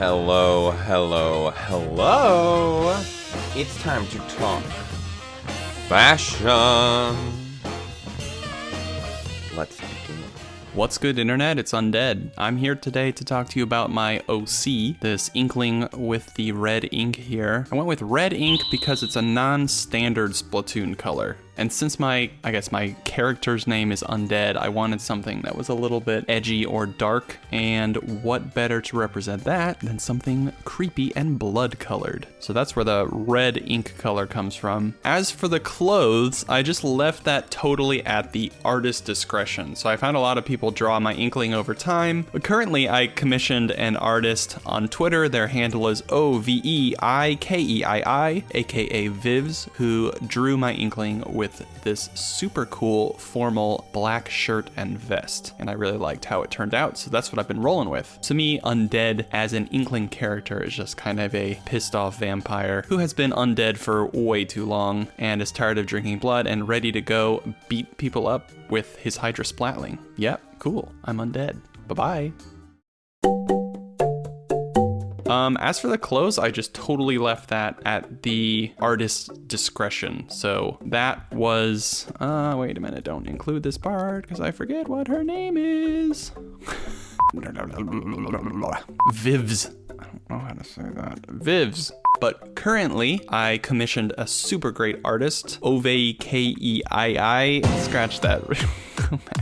Hello, hello, hello. It's time to talk fashion. Let's begin. What's good, Internet? It's Undead. I'm here today to talk to you about my OC, this inkling with the red ink here. I went with red ink because it's a non standard Splatoon color. And since my, I guess my character's name is Undead, I wanted something that was a little bit edgy or dark. And what better to represent that than something creepy and blood colored? So that's where the red ink color comes from. As for the clothes, I just left that totally at the artist's discretion. So I found a lot of people draw my inkling over time, but currently I commissioned an artist on Twitter. Their handle is O V E I K E I I, aka Vivs, who drew my inkling with this super cool formal black shirt and vest. And I really liked how it turned out, so that's what I've been rolling with. To me, Undead as an inkling character is just kind of a pissed off vampire who has been undead for way too long and is tired of drinking blood and ready to go beat people up with his Hydra Splatling. Yep, cool. I'm undead. Bye bye. Um, as for the clothes, I just totally left that at the artist's discretion. So that was, uh, wait a minute, don't include this part because I forget what her name is. Vivs. I don't know how to say that. Vivs. But currently, I commissioned a super great artist, Ove K E I I. Scratch that.